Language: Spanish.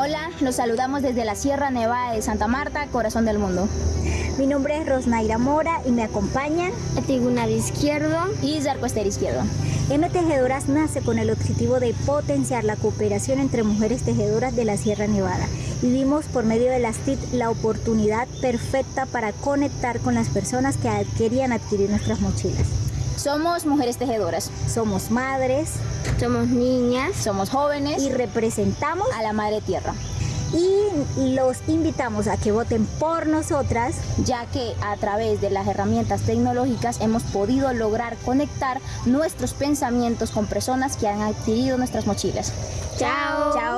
Hola, los saludamos desde la Sierra Nevada de Santa Marta, corazón del mundo. Mi nombre es Rosnaira Mora y me acompañan Tribunal Izquierdo y Zarco Ester Izquierdo. M Tejedoras nace con el objetivo de potenciar la cooperación entre mujeres tejedoras de la Sierra Nevada y vimos por medio de las TIT la oportunidad perfecta para conectar con las personas que querían adquirir nuestras mochilas. Somos mujeres tejedoras. Somos madres. Somos niñas. Somos jóvenes. Y representamos a la Madre Tierra. Y los invitamos a que voten por nosotras, ya que a través de las herramientas tecnológicas hemos podido lograr conectar nuestros pensamientos con personas que han adquirido nuestras mochilas. Chao. Chao.